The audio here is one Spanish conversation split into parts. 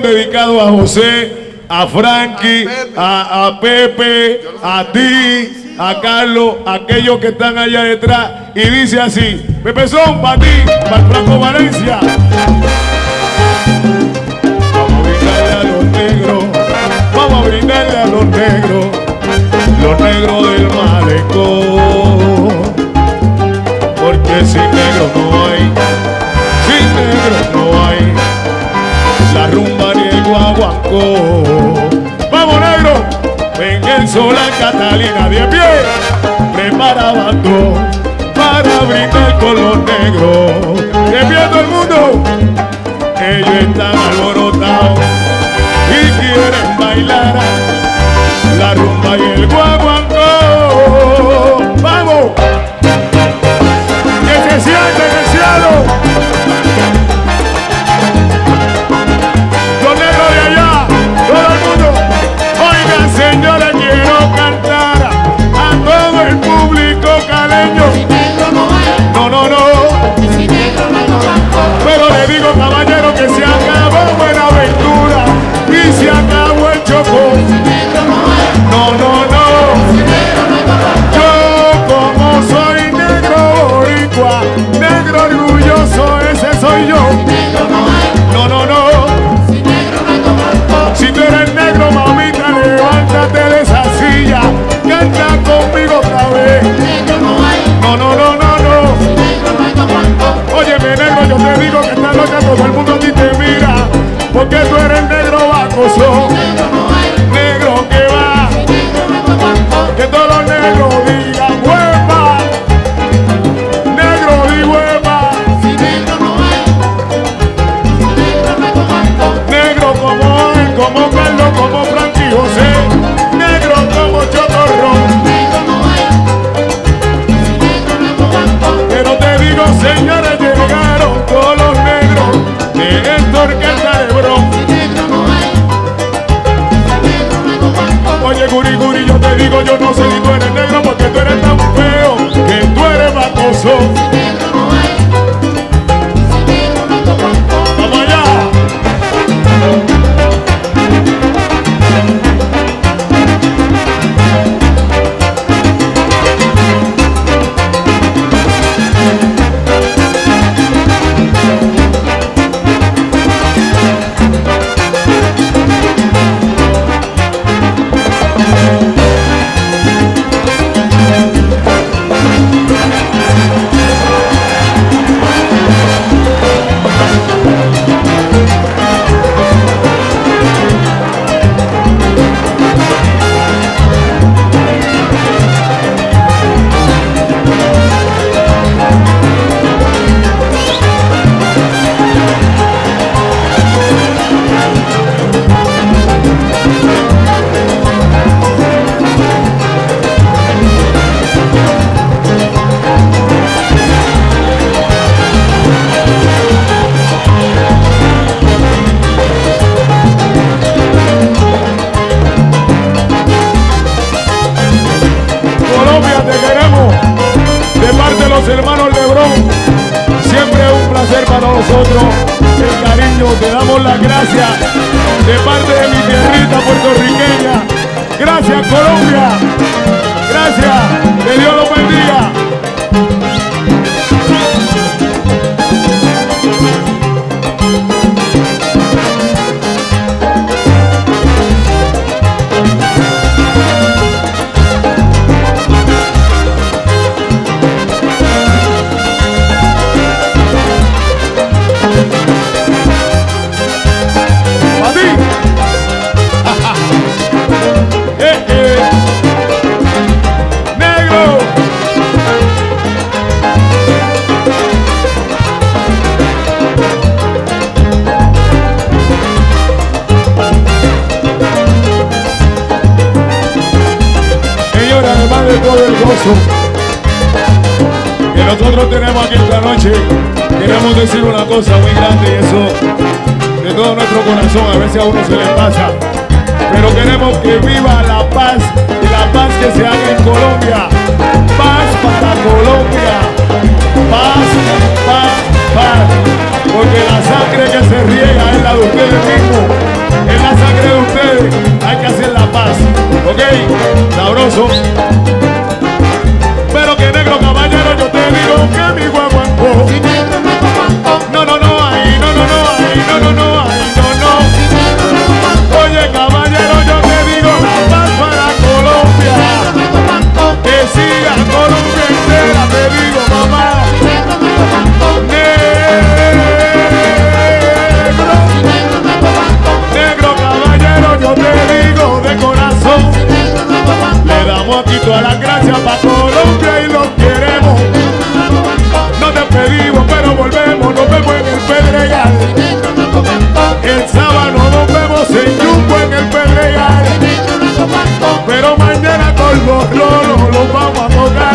dedicado a José, a Frankie, a, a Pepe, a ti, a Carlos, a aquellos que están allá detrás. Y dice así, Pepe son para ti, para Franco Valencia. Ven el sol a Catalina de pie, prepara bando para brindar con los negros. De pie todo el mundo, ellos están alborotados y quieren bailar la rumba y el guaguancó. Oye, guri, guri, yo te digo, yo no sé te damos las gracias. De parte de mi tierrita puertorriqueña. Gracias, Colombia. Gracias. Que Dios los bendiga. Que nosotros tenemos aquí esta noche, queremos decir una cosa muy grande y eso de todo nuestro corazón, a veces a uno se le pasa. Pero queremos que viva la paz y la paz que se haga en Colombia. Paz, lọ́rùn ló bá wà mọ́gá.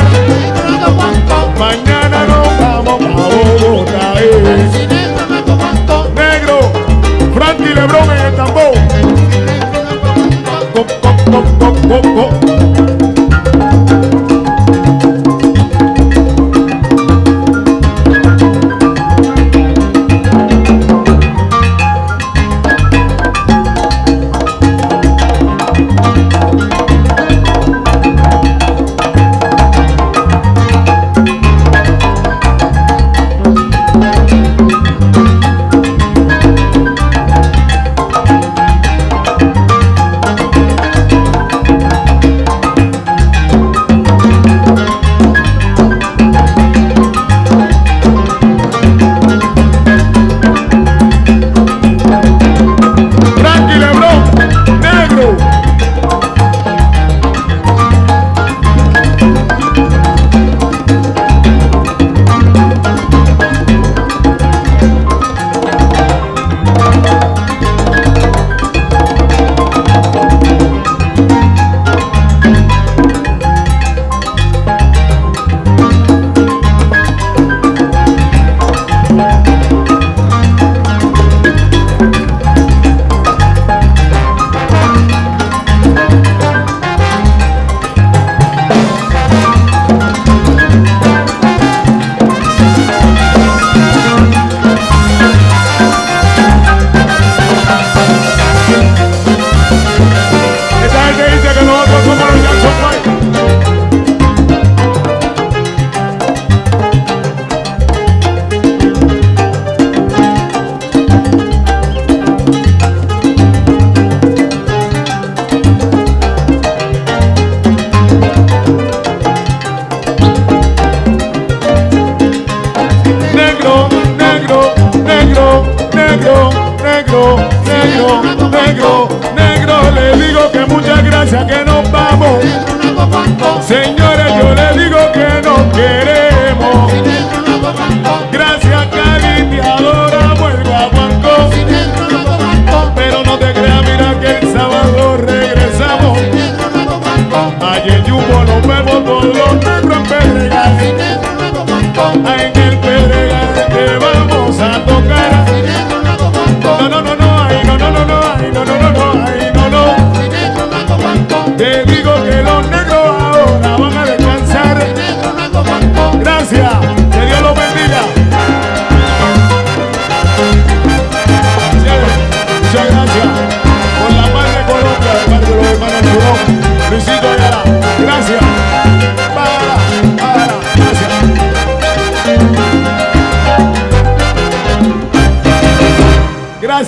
Señor.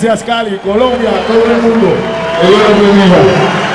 Gracias Cali, Colombia, todo el mundo. Que Dios los bendiga.